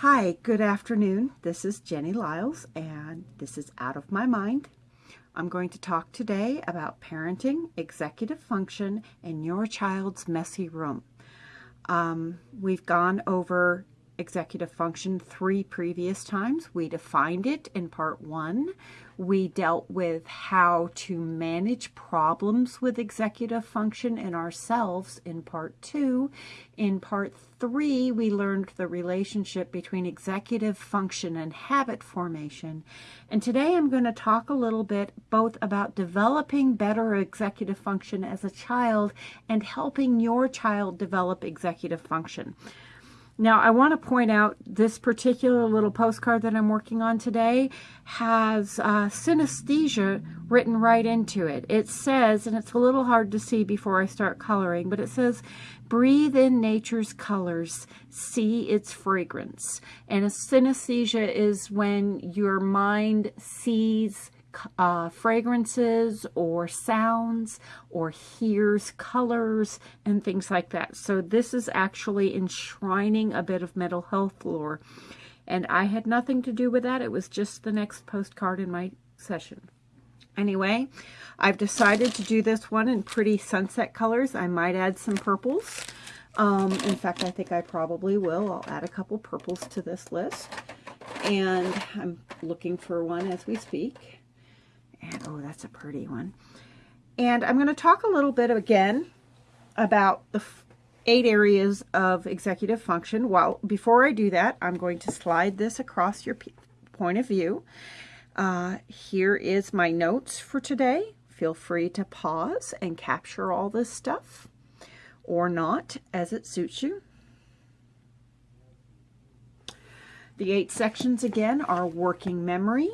Hi, good afternoon. This is Jenny Liles, and this is Out of My Mind. I'm going to talk today about parenting, executive function, and your child's messy room. Um, we've gone over executive function three previous times. We defined it in part one. We dealt with how to manage problems with executive function in ourselves in part two. In part three, we learned the relationship between executive function and habit formation. And today I'm going to talk a little bit both about developing better executive function as a child and helping your child develop executive function. Now, I want to point out this particular little postcard that I'm working on today has uh, synesthesia written right into it. It says, and it's a little hard to see before I start coloring, but it says, breathe in nature's colors, see its fragrance. And a synesthesia is when your mind sees uh, fragrances or sounds or hears colors and things like that. So this is actually enshrining a bit of mental health lore. And I had nothing to do with that. It was just the next postcard in my session. Anyway, I've decided to do this one in pretty sunset colors. I might add some purples. Um, in fact, I think I probably will. I'll add a couple purples to this list. And I'm looking for one as we speak. And oh, that's a pretty one. And I'm going to talk a little bit again about the eight areas of executive function. Well, before I do that, I'm going to slide this across your point of view. Uh, here is my notes for today. Feel free to pause and capture all this stuff or not as it suits you. The eight sections again are working memory,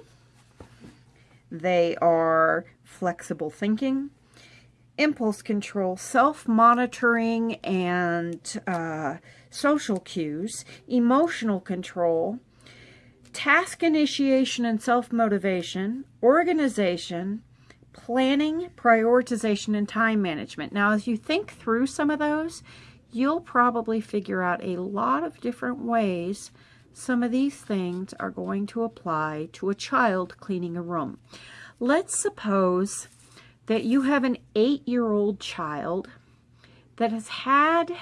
they are flexible thinking, impulse control, self-monitoring and uh, social cues, emotional control, task initiation and self-motivation, organization, planning, prioritization, and time management. Now, as you think through some of those, you'll probably figure out a lot of different ways some of these things are going to apply to a child cleaning a room. Let's suppose that you have an eight-year-old child that has had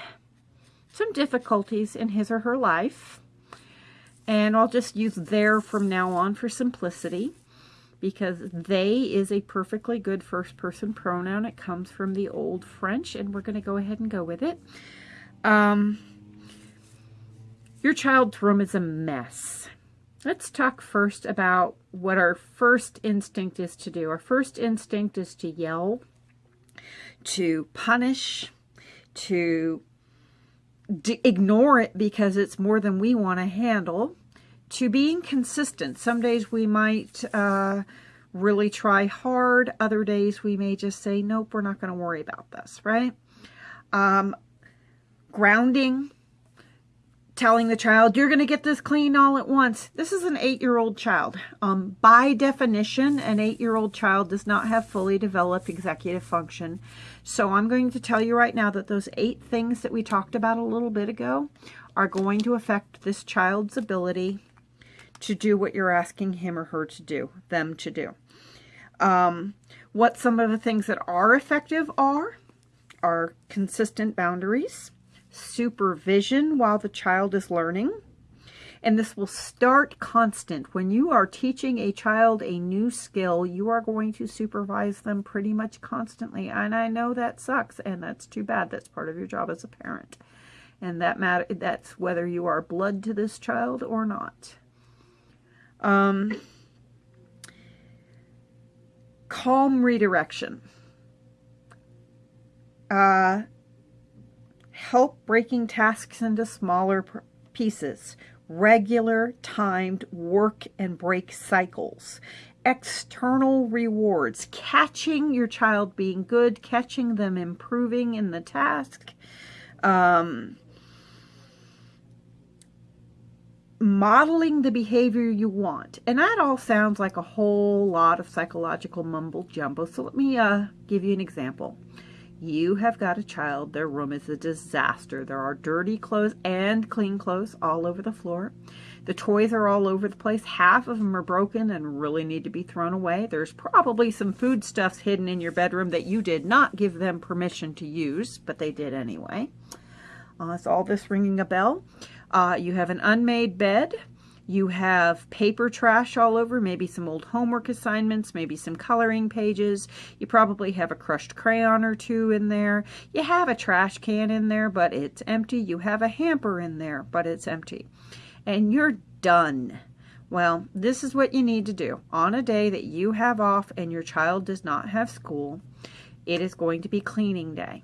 some difficulties in his or her life. And I'll just use there from now on for simplicity because they is a perfectly good first person pronoun. It comes from the old French and we're going to go ahead and go with it. Um, your child's room is a mess. Let's talk first about what our first instinct is to do. Our first instinct is to yell, to punish, to ignore it because it's more than we want to handle, to being consistent. Some days we might uh, really try hard. Other days we may just say, nope, we're not going to worry about this, right? Um, grounding, telling the child, you're going to get this clean all at once. This is an eight-year-old child. Um, by definition, an eight-year-old child does not have fully developed executive function. So I'm going to tell you right now that those eight things that we talked about a little bit ago are going to affect this child's ability to do what you're asking him or her to do, them to do. Um, what some of the things that are effective are, are consistent boundaries, supervision while the child is learning. And this will start constant. When you are teaching a child a new skill, you are going to supervise them pretty much constantly. And I know that sucks, and that's too bad. That's part of your job as a parent. And that matter that's whether you are blood to this child or not. Um, calm redirection. Uh, help breaking tasks into smaller pieces, regular timed work and break cycles, external rewards, catching your child being good, catching them improving in the task, um, modeling the behavior you want. And that all sounds like a whole lot of psychological mumble jumbo. So let me uh, give you an example. You have got a child. Their room is a disaster. There are dirty clothes and clean clothes all over the floor. The toys are all over the place. Half of them are broken and really need to be thrown away. There's probably some foodstuffs hidden in your bedroom that you did not give them permission to use, but they did anyway. Uh, is all this ringing a bell? Uh, you have an unmade bed. You have paper trash all over, maybe some old homework assignments, maybe some coloring pages. You probably have a crushed crayon or two in there. You have a trash can in there, but it's empty. You have a hamper in there, but it's empty. And you're done. Well, this is what you need to do. On a day that you have off and your child does not have school, it is going to be cleaning day.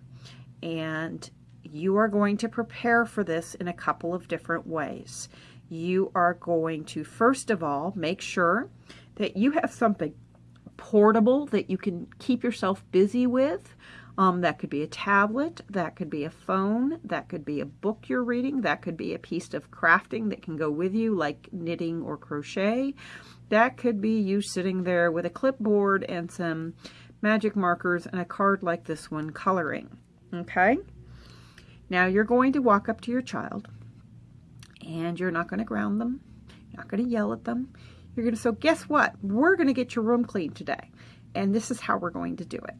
And you are going to prepare for this in a couple of different ways you are going to, first of all, make sure that you have something portable that you can keep yourself busy with. Um, that could be a tablet, that could be a phone, that could be a book you're reading, that could be a piece of crafting that can go with you, like knitting or crochet. That could be you sitting there with a clipboard and some magic markers and a card like this one coloring. Okay? Now you're going to walk up to your child and you're not going to ground them. You're not going to yell at them. You're going to, so guess what? We're going to get your room clean today. And this is how we're going to do it.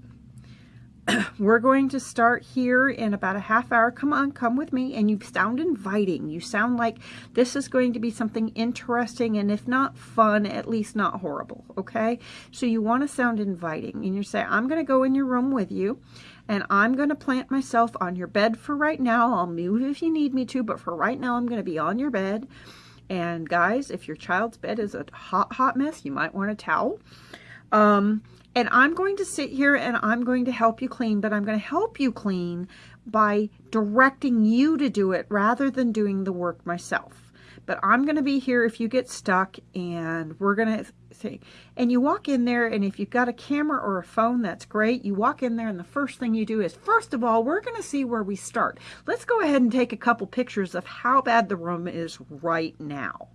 we're going to start here in about a half hour. Come on, come with me. And you sound inviting. You sound like this is going to be something interesting and if not fun, at least not horrible. Okay? So you want to sound inviting. And you say, I'm going to go in your room with you and I'm going to plant myself on your bed for right now. I'll move if you need me to, but for right now, I'm going to be on your bed. And guys, if your child's bed is a hot, hot mess, you might want a towel. Um, and I'm going to sit here and I'm going to help you clean, but I'm going to help you clean by directing you to do it rather than doing the work myself but I'm going to be here if you get stuck and we're going to see. And you walk in there and if you've got a camera or a phone, that's great. You walk in there and the first thing you do is, first of all, we're going to see where we start. Let's go ahead and take a couple pictures of how bad the room is right now.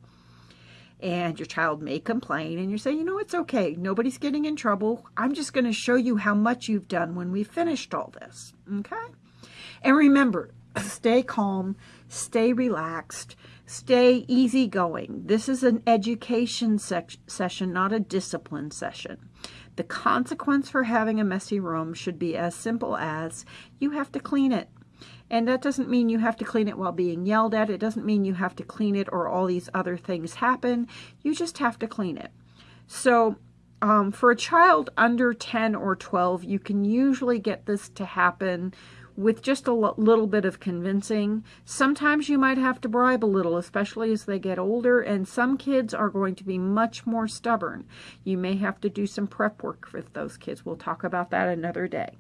And your child may complain and you say, you know, it's okay. Nobody's getting in trouble. I'm just going to show you how much you've done when we've finished all this. Okay? And remember, stay calm, stay relaxed, Stay easygoing. This is an education session, not a discipline session. The consequence for having a messy room should be as simple as you have to clean it. And that doesn't mean you have to clean it while being yelled at. It doesn't mean you have to clean it or all these other things happen. You just have to clean it. So um, for a child under 10 or 12, you can usually get this to happen with just a little bit of convincing. Sometimes you might have to bribe a little, especially as they get older, and some kids are going to be much more stubborn. You may have to do some prep work with those kids. We'll talk about that another day.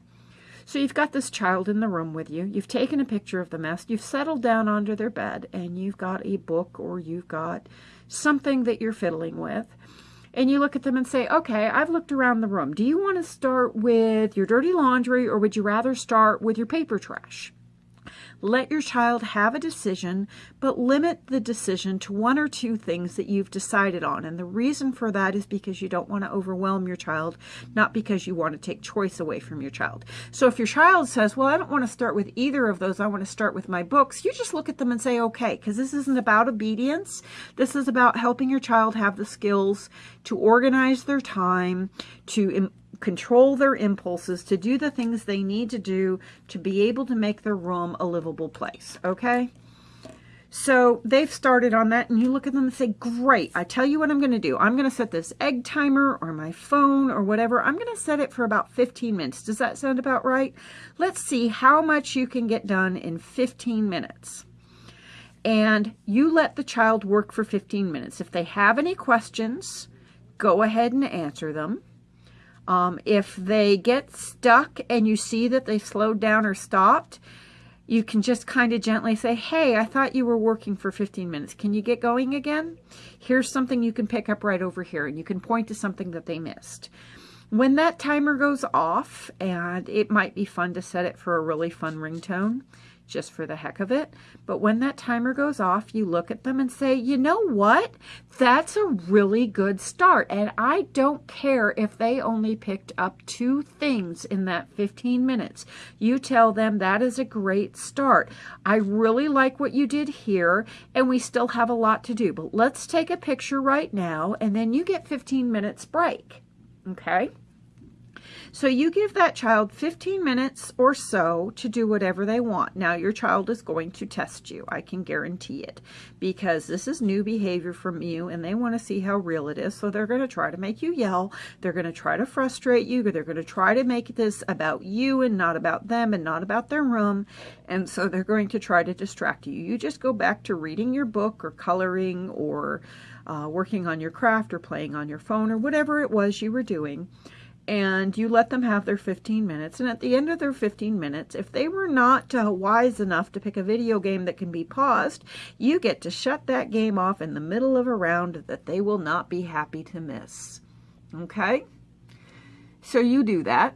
So you've got this child in the room with you. You've taken a picture of the mess. You've settled down onto their bed, and you've got a book or you've got something that you're fiddling with and you look at them and say, okay, I've looked around the room. Do you want to start with your dirty laundry or would you rather start with your paper trash? Let your child have a decision, but limit the decision to one or two things that you've decided on. And the reason for that is because you don't want to overwhelm your child, not because you want to take choice away from your child. So if your child says, well, I don't want to start with either of those, I want to start with my books, you just look at them and say, okay, because this isn't about obedience. This is about helping your child have the skills to organize their time, to control their impulses, to do the things they need to do to be able to make their room a livable place, okay? So they've started on that and you look at them and say, great, I tell you what I'm going to do. I'm going to set this egg timer or my phone or whatever. I'm going to set it for about 15 minutes. Does that sound about right? Let's see how much you can get done in 15 minutes. And you let the child work for 15 minutes. If they have any questions, go ahead and answer them. Um, if they get stuck and you see that they slowed down or stopped, you can just kind of gently say, hey, I thought you were working for 15 minutes. Can you get going again? Here's something you can pick up right over here. And you can point to something that they missed. When that timer goes off, and it might be fun to set it for a really fun ringtone, just for the heck of it. But when that timer goes off, you look at them and say, you know what? That's a really good start. And I don't care if they only picked up two things in that 15 minutes. You tell them that is a great start. I really like what you did here, and we still have a lot to do. But let's take a picture right now, and then you get 15 minutes break. Okay? So you give that child 15 minutes or so to do whatever they want. Now your child is going to test you. I can guarantee it because this is new behavior from you and they want to see how real it is. So they're going to try to make you yell. They're going to try to frustrate you. They're going to try to make this about you and not about them and not about their room. And so they're going to try to distract you. You just go back to reading your book or coloring or uh, working on your craft or playing on your phone or whatever it was you were doing and you let them have their 15 minutes. And at the end of their 15 minutes, if they were not uh, wise enough to pick a video game that can be paused, you get to shut that game off in the middle of a round that they will not be happy to miss. Okay? So you do that.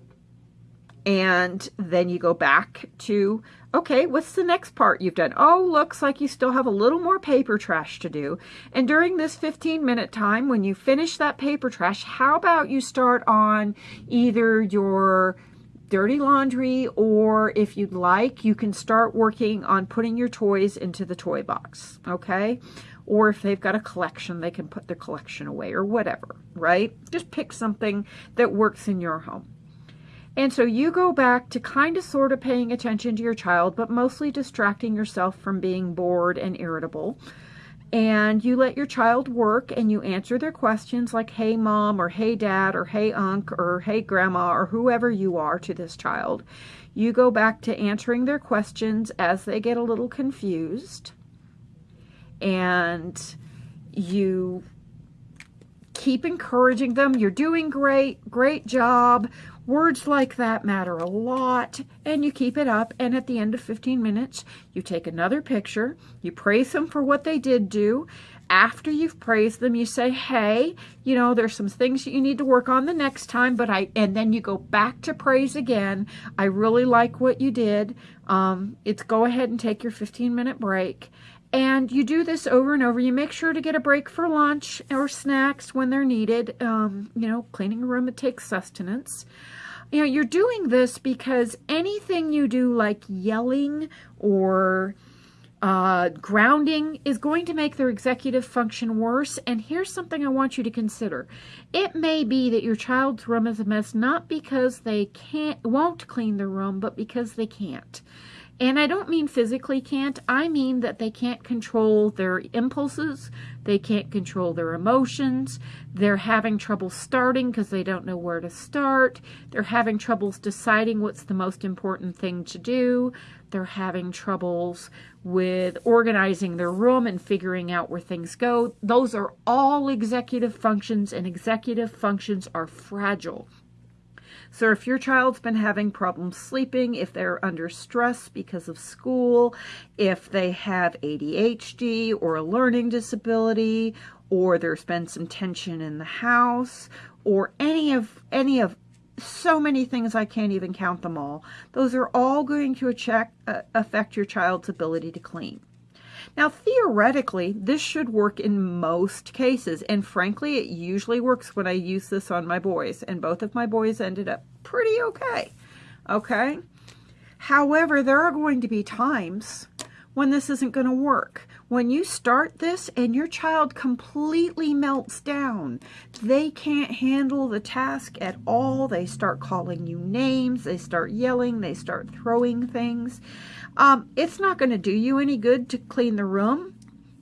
And then you go back to Okay, what's the next part you've done? Oh, looks like you still have a little more paper trash to do. And during this 15 minute time, when you finish that paper trash, how about you start on either your dirty laundry or if you'd like, you can start working on putting your toys into the toy box, okay? Or if they've got a collection, they can put their collection away or whatever, right? Just pick something that works in your home. And so you go back to kind of sort of paying attention to your child, but mostly distracting yourself from being bored and irritable. And you let your child work and you answer their questions like, hey, mom, or hey, dad, or hey, unc, or hey, grandma, or whoever you are to this child. You go back to answering their questions as they get a little confused. And you keep encouraging them. You're doing great. Great job. Words like that matter a lot, and you keep it up, and at the end of 15 minutes, you take another picture, you praise them for what they did do. After you've praised them, you say, hey, you know, there's some things that you need to work on the next time, but I, and then you go back to praise again. I really like what you did. Um, it's go ahead and take your 15 minute break. And you do this over and over. You make sure to get a break for lunch or snacks when they're needed. Um, you know, cleaning a room, it takes sustenance you know, you're doing this because anything you do like yelling or uh, grounding is going to make their executive function worse. And here's something I want you to consider. It may be that your child's room is a mess not because they can't won't clean the room, but because they can't. And I don't mean physically can't, I mean that they can't control their impulses, they can't control their emotions, they're having trouble starting because they don't know where to start, they're having troubles deciding what's the most important thing to do, they're having troubles with organizing their room and figuring out where things go. Those are all executive functions, and executive functions are fragile. So if your child's been having problems sleeping, if they're under stress because of school, if they have ADHD or a learning disability, or there's been some tension in the house, or any of any of so many things I can't even count them all. Those are all going to check, uh, affect your child's ability to clean. Now, theoretically, this should work in most cases, and frankly, it usually works when I use this on my boys, and both of my boys ended up pretty okay, okay? However, there are going to be times when this isn't going to work. When you start this and your child completely melts down, they can't handle the task at all. They start calling you names, they start yelling, they start throwing things. Um, it's not going to do you any good to clean the room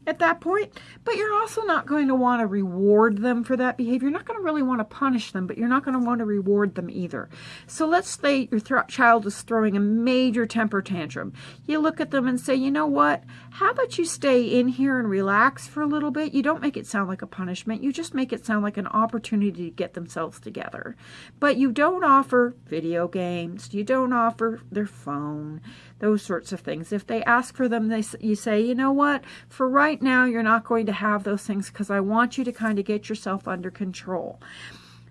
at that point, but you're also not going to want to reward them for that behavior. You're not going to really want to punish them, but you're not going to want to reward them either. So let's say your child is throwing a major temper tantrum. You look at them and say, you know what? How about you stay in here and relax for a little bit? You don't make it sound like a punishment. You just make it sound like an opportunity to get themselves together. But you don't offer video games. You don't offer their phone those sorts of things. If they ask for them, they you say, you know what, for right now, you're not going to have those things because I want you to kind of get yourself under control.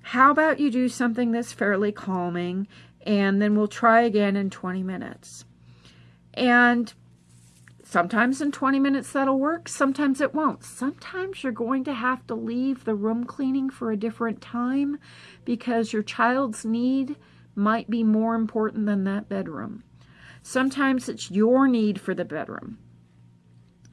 How about you do something that's fairly calming and then we'll try again in 20 minutes. And sometimes in 20 minutes that'll work, sometimes it won't. Sometimes you're going to have to leave the room cleaning for a different time because your child's need might be more important than that bedroom. Sometimes it's your need for the bedroom.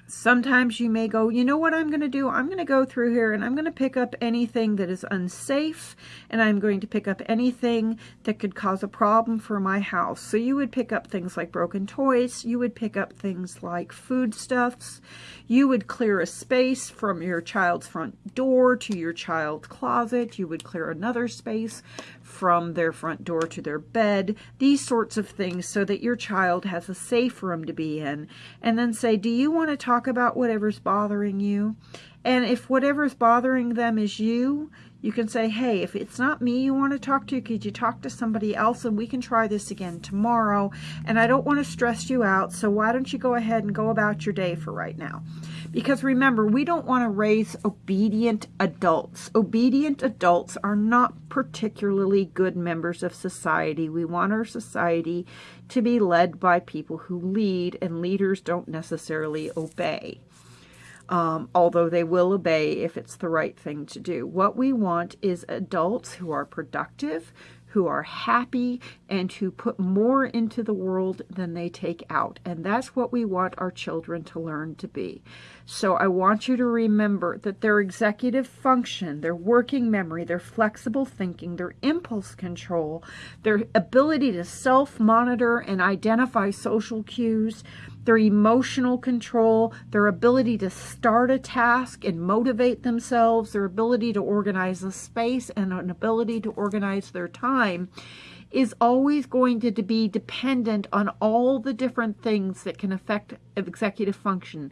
Sometimes you may go, you know what I'm going to do? I'm going to go through here and I'm going to pick up anything that is unsafe and I'm going to pick up anything that could cause a problem for my house. So you would pick up things like broken toys. You would pick up things like foodstuffs. You would clear a space from your child's front door to your child's closet. You would clear another space from their front door to their bed, these sorts of things so that your child has a safe room to be in. And then say, do you want to talk about whatever's bothering you? And if whatever's bothering them is you, you can say, hey, if it's not me you want to talk to, could you talk to somebody else and we can try this again tomorrow? And I don't want to stress you out, so why don't you go ahead and go about your day for right now? Because remember, we don't want to raise obedient adults. Obedient adults are not particularly good members of society. We want our society to be led by people who lead, and leaders don't necessarily obey um, although they will obey if it's the right thing to do. What we want is adults who are productive, who are happy, and who put more into the world than they take out. And that's what we want our children to learn to be. So I want you to remember that their executive function, their working memory, their flexible thinking, their impulse control, their ability to self-monitor and identify social cues, their emotional control, their ability to start a task and motivate themselves, their ability to organize a space and an ability to organize their time is always going to be dependent on all the different things that can affect executive function,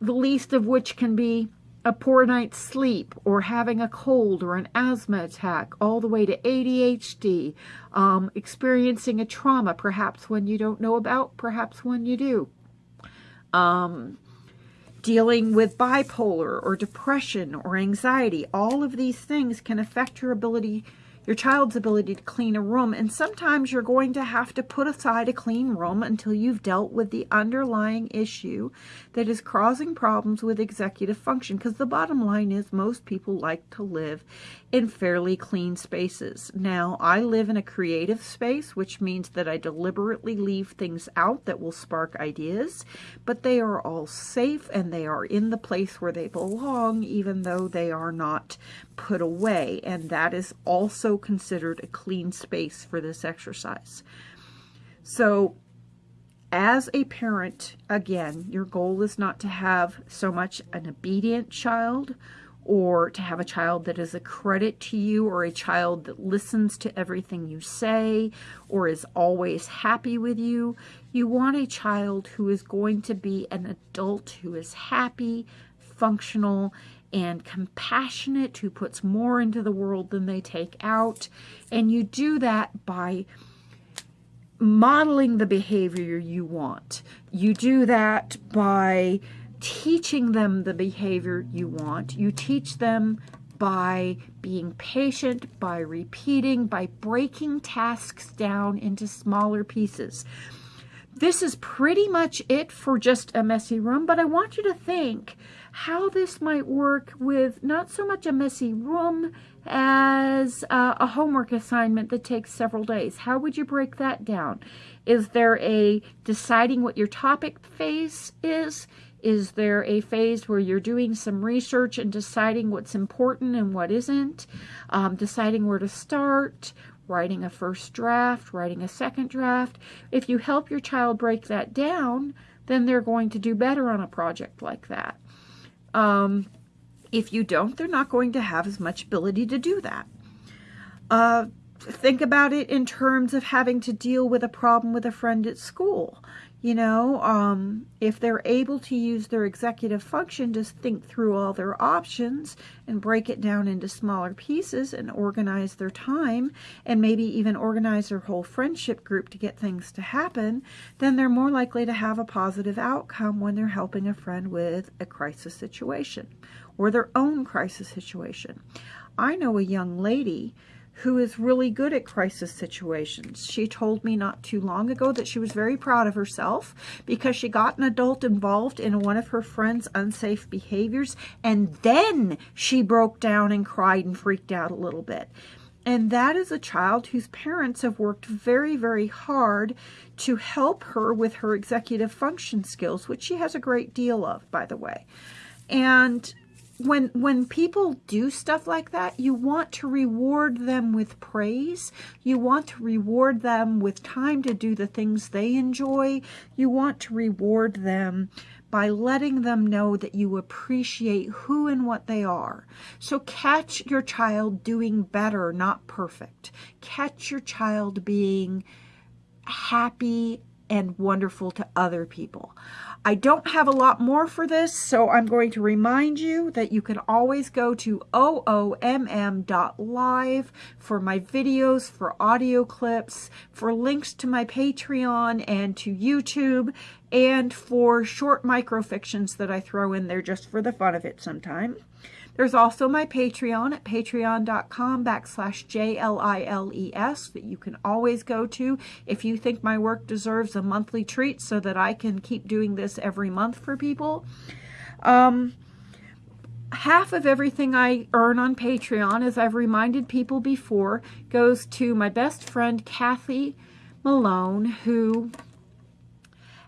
the least of which can be a poor night's sleep or having a cold or an asthma attack, all the way to ADHD, um, experiencing a trauma, perhaps when you don't know about, perhaps when you do um, dealing with bipolar or depression or anxiety. All of these things can affect your ability your child's ability to clean a room. And sometimes you're going to have to put aside a clean room until you've dealt with the underlying issue that is causing problems with executive function. Because the bottom line is most people like to live in fairly clean spaces. Now, I live in a creative space, which means that I deliberately leave things out that will spark ideas, but they are all safe and they are in the place where they belong, even though they are not put away. And that is also considered a clean space for this exercise. So as a parent, again, your goal is not to have so much an obedient child or to have a child that is a credit to you or a child that listens to everything you say or is always happy with you. You want a child who is going to be an adult who is happy, functional, and compassionate, who puts more into the world than they take out. And you do that by modeling the behavior you want. You do that by teaching them the behavior you want. You teach them by being patient, by repeating, by breaking tasks down into smaller pieces. This is pretty much it for just a messy room, but I want you to think how this might work with not so much a messy room as uh, a homework assignment that takes several days. How would you break that down? Is there a deciding what your topic phase is? Is there a phase where you're doing some research and deciding what's important and what isn't? Um, deciding where to start, writing a first draft, writing a second draft. If you help your child break that down, then they're going to do better on a project like that. Um, if you don't, they're not going to have as much ability to do that. Uh, think about it in terms of having to deal with a problem with a friend at school. You know, um, if they're able to use their executive function to think through all their options and break it down into smaller pieces and organize their time and maybe even organize their whole friendship group to get things to happen, then they're more likely to have a positive outcome when they're helping a friend with a crisis situation or their own crisis situation. I know a young lady who is really good at crisis situations. She told me not too long ago that she was very proud of herself because she got an adult involved in one of her friend's unsafe behaviors and then she broke down and cried and freaked out a little bit. And that is a child whose parents have worked very, very hard to help her with her executive function skills, which she has a great deal of, by the way. And when when people do stuff like that, you want to reward them with praise. You want to reward them with time to do the things they enjoy. You want to reward them by letting them know that you appreciate who and what they are. So catch your child doing better, not perfect. Catch your child being happy and wonderful to other people. I don't have a lot more for this, so I'm going to remind you that you can always go to oomm.live for my videos, for audio clips, for links to my Patreon and to YouTube, and for short microfictions that I throw in there just for the fun of it sometimes. There's also my Patreon at patreon.com backslash J-L-I-L-E-S that you can always go to if you think my work deserves a monthly treat so that I can keep doing this every month for people. Um, half of everything I earn on Patreon, as I've reminded people before, goes to my best friend, Kathy Malone, who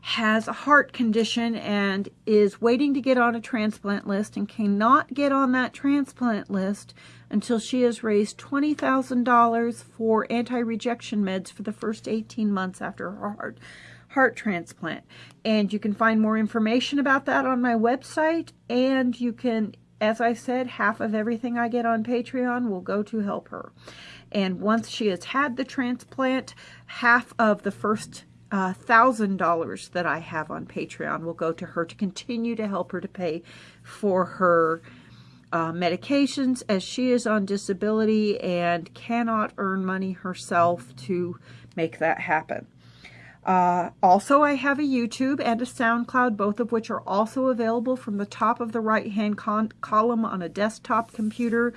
has a heart condition and is waiting to get on a transplant list and cannot get on that transplant list until she has raised $20,000 for anti-rejection meds for the first 18 months after her heart, heart transplant. And you can find more information about that on my website and you can, as I said, half of everything I get on Patreon will go to help her. And once she has had the transplant, half of the first $1,000 that I have on Patreon will go to her to continue to help her to pay for her uh, medications as she is on disability and cannot earn money herself to make that happen. Uh, also, I have a YouTube and a SoundCloud, both of which are also available from the top of the right-hand column on a desktop computer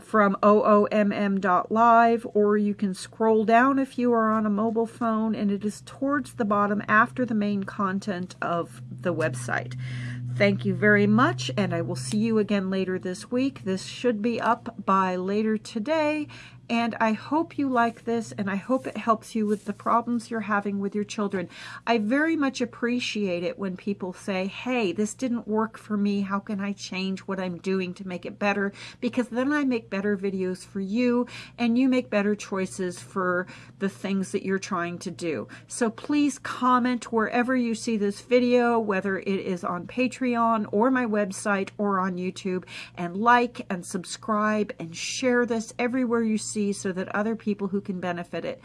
from oomm.live or you can scroll down if you are on a mobile phone and it is towards the bottom after the main content of the website. Thank you very much and I will see you again later this week. This should be up by later today and I hope you like this and I hope it helps you with the problems you're having with your children. I very much appreciate it when people say, hey, this didn't work for me. How can I change what I'm doing to make it better? Because then I make better videos for you and you make better choices for the things that you're trying to do. So please comment wherever you see this video, whether it is on Patreon or my website or on YouTube and like and subscribe and share this everywhere you see see so that other people who can benefit it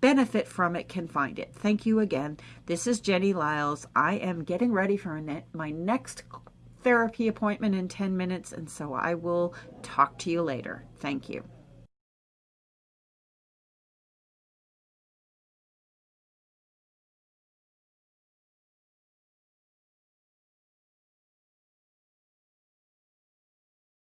benefit from it can find it. Thank you again. This is Jenny Liles. I am getting ready for my next therapy appointment in 10 minutes, and so I will talk to you later. Thank you.